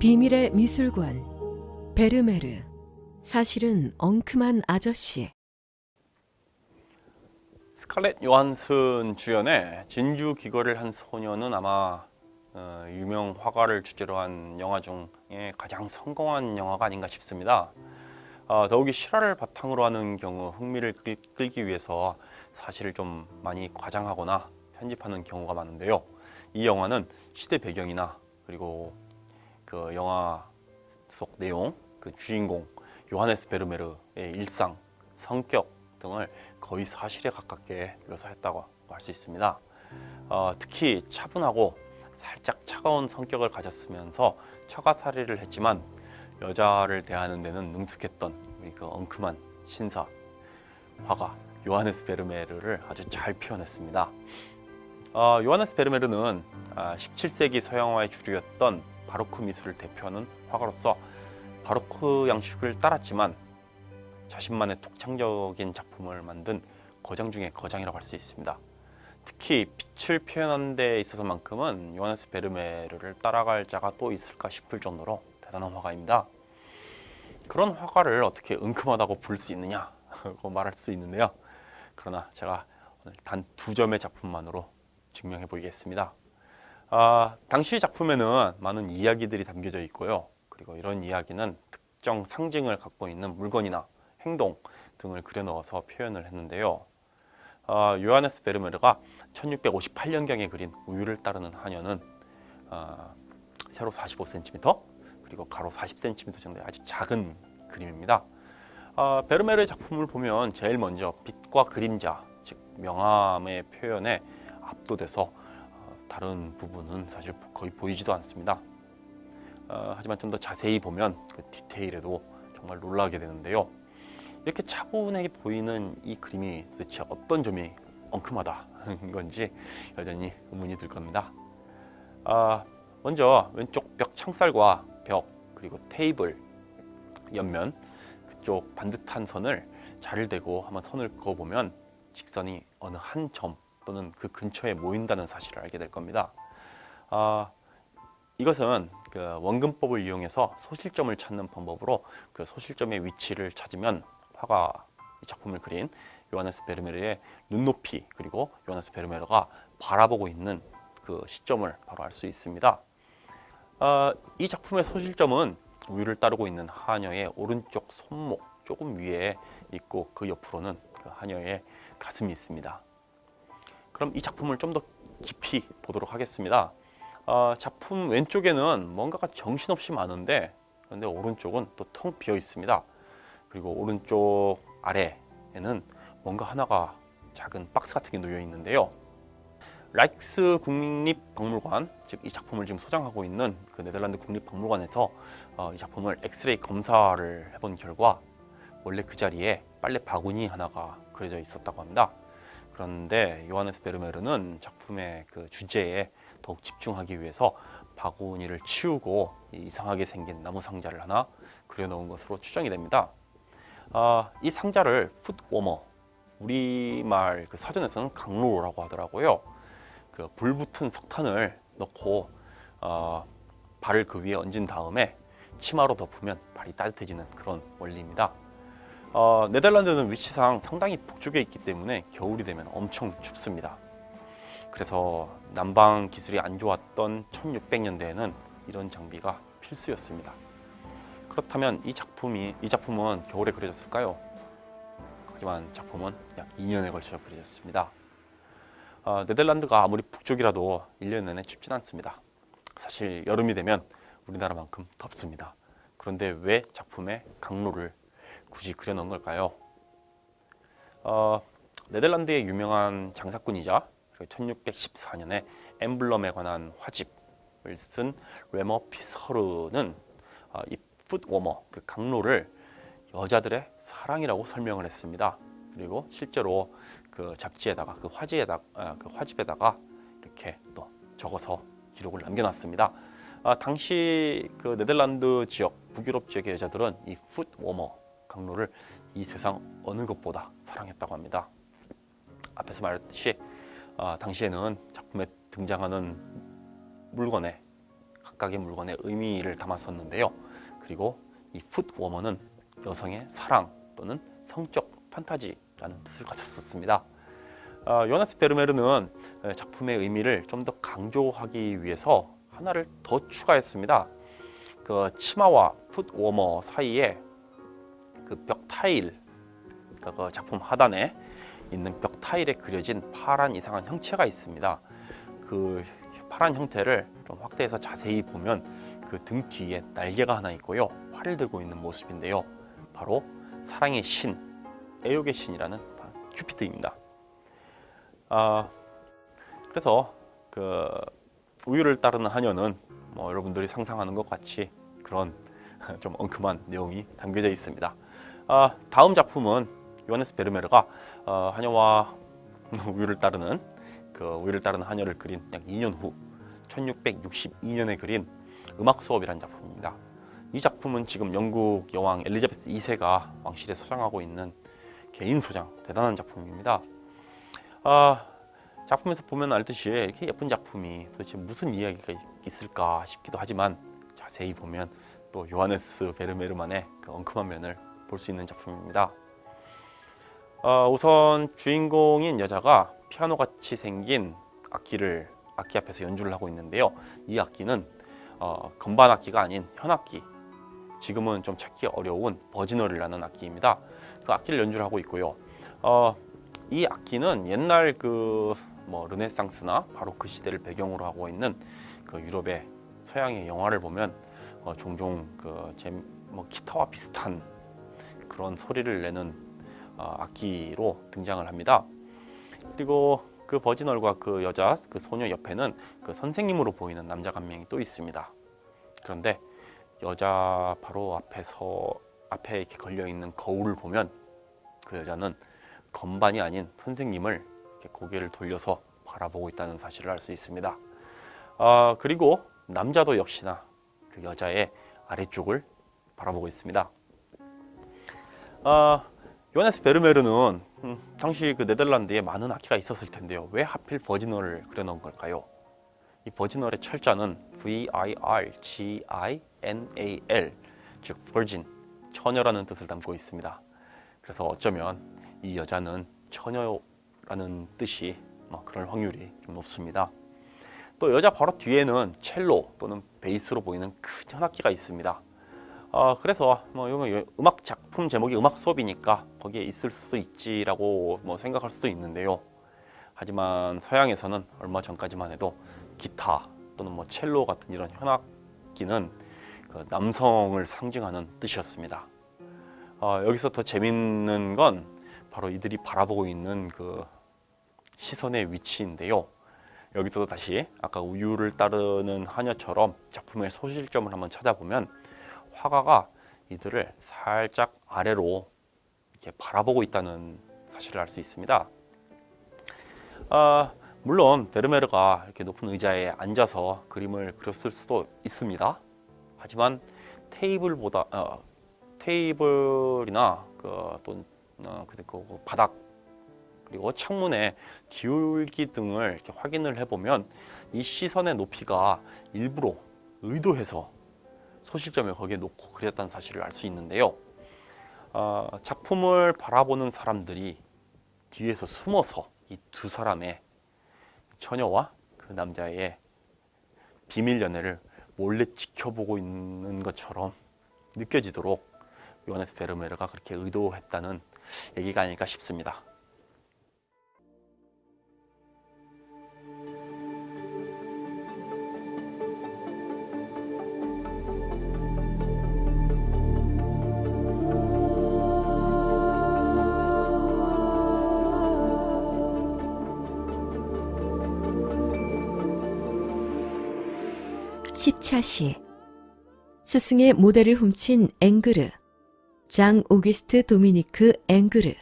비밀의 미술관 베르메르 사실은 엉큼한 아저씨 스칼렛 요한슨 주연의 진주 귀걸이를 한 소녀는 아마 어, 유명 화가를 주제로 한 영화 중에 가장 성공한 영화가 아닌가 싶습니다. 어, 더욱이 실화를 바탕으로 하는 경우 흥미를 끌, 끌기 위해서 사실을 좀 많이 과장하거나 편집하는 경우가 많은데요. 이 영화는 시대 배경이나 그리고 그 영화 속 내용, 그 주인공 요하네스 베르메르의 일상, 성격 등을 거의 사실에 가깝게 묘사했다고 할 수 있습니다. 어, 특히 차분하고 살짝 차가운 성격을 가졌으면서 처가살이를 했지만 여자를 대하는 데는 능숙했던 우리 그 엉큼한 신사 화가 요하네스 베르메르를 아주 잘 표현했습니다. 어, 요하네스 베르메르는 아, 17세기 서양화의 주류였던 바로크 미술을 대표하는 화가로서 바로크 양식을 따랐지만 자신만의 독창적인 작품을 만든 거장 중의 거장이라고 할 수 있습니다. 특히 빛을 표현하는 데 있어서만큼은 요하네스 베르메르를 따라갈 자가 또 있을까 싶을 정도로 대단한 화가입니다. 그런 화가를 어떻게 은큼하다고 볼 수 있느냐고 말할 수 있는데요. 그러나 제가 오늘 단 두 점의 작품만으로 증명해 보이겠습니다. 아, 당시 작품에는 많은 이야기들이 담겨져 있고요. 그리고 이런 이야기는 특정 상징을 갖고 있는 물건이나 행동 등을 그려 넣어서 표현을 했는데요. 어, 요하네스 베르메르가 1658년경에 그린 우유를 따르는 하녀는 어, 세로 45cm 그리고 가로 40cm 정도의 아주 작은 그림입니다. 어, 베르메르의 작품을 보면 제일 먼저 빛과 그림자, 즉 명암의 표현에 압도돼서 어, 다른 부분은 사실 거의 보이지도 않습니다. 어, 하지만 좀 더 자세히 보면 그 디테일에도 정말 놀라게 되는데요. 이렇게 차분하게 보이는 이 그림이 도대체 어떤 점이 엉큼하다는 건지 여전히 의문이 들 겁니다. 아, 먼저 왼쪽 벽 창살과 벽 그리고 테이블 옆면 그쪽 반듯한 선을 자를 대고 한번 선을 그어보면 직선이 어느 한 점 또는 그 근처에 모인다는 사실을 알게 될 겁니다. 아, 이것은 그 원근법을 이용해서 소실점을 찾는 방법으로 그 소실점의 위치를 찾으면 화가 이 작품을 그린 요하네스 베르메르의 눈높이 그리고 요하네스 베르메르가 바라보고 있는 그 시점을 바로 알 수 있습니다. 어, 이 작품의 소실점은 우유를 따르고 있는 하녀의 오른쪽 손목 조금 위에 있고 그 옆으로는 그 하녀의 가슴이 있습니다. 그럼 이 작품을 좀 더 깊이 보도록 하겠습니다. 어, 작품 왼쪽에는 뭔가가 정신없이 많은데 그런데 오른쪽은 또 텅 비어 있습니다. 그리고 오른쪽 아래에는 뭔가 하나가 작은 박스 같은 게 놓여 있는데요. 라이크스 국립박물관, 즉 이 작품을 지금 소장하고 있는 그 네덜란드 국립박물관에서 어, 이 작품을 엑스레이 검사를 해본 결과 원래 그 자리에 빨래 바구니 하나가 그려져 있었다고 합니다. 그런데 요하네스 베르메르는 작품의 그 주제에 더욱 집중하기 위해서 바구니를 치우고 이상하게 생긴 나무 상자를 하나 그려놓은 것으로 추정이 됩니다. 어, 이 상자를 풋워머 우리말 그 사전에서는 강로라고 하더라고요. 그 불붙은 석탄을 넣고 어, 발을 그 위에 얹은 다음에 치마로 덮으면 발이 따뜻해지는 그런 원리입니다. 어, 네덜란드는 위치상 상당히 북쪽에 있기 때문에 겨울이 되면 엄청 춥습니다. 그래서 난방 기술이 안 좋았던 1600년대에는 이런 장비가 필수였습니다. 그렇다면 이 작품이 이 작품은 겨울에 그려졌을까요? 하지만 작품은 약 2년에 걸쳐 그려졌습니다. 어, 네덜란드가 아무리 북쪽이라도 1년 내내 춥진 않습니다. 사실 여름이 되면 우리나라만큼 덥습니다. 그런데 왜 작품에 강로를 굳이 그려놓은 걸까요? 어, 네덜란드의 유명한 장사꾼이자 1614년에 엠블럼에 관한 화집을 쓴 레머 피서르는 어, 이 foot warmer, 그 강로를 여자들의 사랑이라고 설명을 했습니다. 그리고 실제로 그 잡지에다가 그 화지에다 아, 그 화집에다가 이렇게 또 적어서 기록을 남겨놨습니다. 아, 당시 그 네덜란드 지역 북유럽 지역의 여자들은 이 foot warmer 강로를 이 세상 어느 것보다 사랑했다고 합니다. 앞에서 말했듯이 아, 당시에는 작품에 등장하는 물건에 각각의 물건의 의미를 담았었는데요. 그리고 이 풋워머는 여성의 사랑 또는 성적 판타지라는 뜻을 가졌었습니다. 어, 요나스 베르메르는 에, 작품의 의미를 좀 더 강조하기 위해서 하나를 더 추가했습니다. 그 치마와 풋워머 사이에 그 벽 타일, 그 작품 하단에 있는 벽 타일에 그려진 파란 이상한 형체가 있습니다. 그 파란 형태를 좀 확대해서 자세히 보면 그 등 뒤에 날개가 하나 있고요. 활을 들고 있는 모습인데요. 바로 사랑의 신, 애욕의 신이라는 바로 큐피드입니다. 아, 그래서 그 우유를 따르는 하녀는 뭐 여러분들이 상상하는 것 같이 그런 좀 엉큼한 내용이 담겨져 있습니다. 아, 다음 작품은 요하네스 베르메르가 어, 하녀와 우유를 따르는 그 우유를 따르는 하녀를 그린 약 2년 후 1662년에 그린 음악 수업이라는 작품입니다. 이 작품은 지금 영국 여왕 엘리자베스 2세가 왕실에 소장하고 있는 개인 소장 대단한 작품입니다. 아, 작품에서 보면 알듯이 이렇게 예쁜 작품이 도대체 무슨 이야기가 있- 있을까 싶기도 하지만 자세히 보면 또 요하네스 베르메르만의 그 엉큼한 면을 볼 수 있는 작품입니다. 어, 우선 주인공인 여자가 피아노 같이 생긴 악기를 악기 앞에서 연주를 하고 있는데요. 이 악기는 어, 건반 악기가 아닌 현악기. 지금은 좀 찾기 어려운 버지널이라는 악기입니다. 그 악기를 연주를 하고 있고요. 어, 이 악기는 옛날 그 뭐 르네상스나 바로크 시대를 배경으로 하고 있는 그 유럽의 서양의 영화를 보면 어, 종종 그 제 뭐 기타와 비슷한 그런 소리를 내는 어, 악기로 등장을 합니다. 그리고 그 버지널과 그 여자 그 소녀 옆에는 그 선생님으로 보이는 남자가 한 명이 또 있습니다. 그런데 여자 바로 앞에서 앞에 이렇게 걸려 있는 거울을 보면 그 여자는 건반이 아닌 선생님을 고개를 돌려서 바라보고 있다는 사실을 알 수 있습니다. 아 그리고 남자도 역시나 그 여자의 아래쪽을 바라보고 있습니다. 아 요하네스 베르메르는 음, 당시 그 네덜란드에 많은 악기가 있었을 텐데요. 왜 하필 버지널을 그려놓은 걸까요? 이 버지널의 철자는 V-I-R-G-I-N-A-L 즉 virgin, 처녀라는 뜻을 담고 있습니다. 그래서 어쩌면 이 여자는 처녀라는 뜻이 뭐 그럴 확률이 좀 높습니다. 또 여자 바로 뒤에는 첼로 또는 베이스로 보이는 큰 현악기가 있습니다. 어, 그래서 뭐 음악 작품 제목이 음악 수업이니까 거기에 있을 수 있지라고 뭐 생각할 수도 있는데요. 하지만 서양에서는 얼마 전까지만 해도 기타 또는 뭐 첼로 같은 이런 현악기는 그 남성을 상징하는 뜻이었습니다. 어, 여기서 더 재밌는 건 바로 이들이 바라보고 있는 그 시선의 위치인데요. 여기서도 다시 아까 우유를 따르는 하녀처럼 작품의 소실점을 한번 찾아보면 화가가 이들을 살짝 아래로 이렇게 바라보고 있다는 사실을 알 수 있습니다. 아, 물론 베르메르가 이렇게 높은 의자에 앉아서 그림을 그렸을 수도 있습니다. 하지만 테이블보다 어, 테이블이나 그또 어, 그 그 바닥 그리고 창문의 기울기 등을 이렇게 확인을 해보면 이 시선의 높이가 일부러 의도해서 소실점을 거기에 놓고 그렸다는 사실을 알 수 있는데요. 어, 작품을 바라보는 사람들이 뒤에서 숨어서 이 두 사람의 처녀와 그 남자의 비밀 연애를 몰래 지켜보고 있는 것처럼 느껴지도록 요하네스 베르메르가 그렇게 의도했다는 얘기가 아닐까 싶습니다. 십차시. 스승의 모델을 훔친 앵그르 장 오기스트 도미니크 앵그르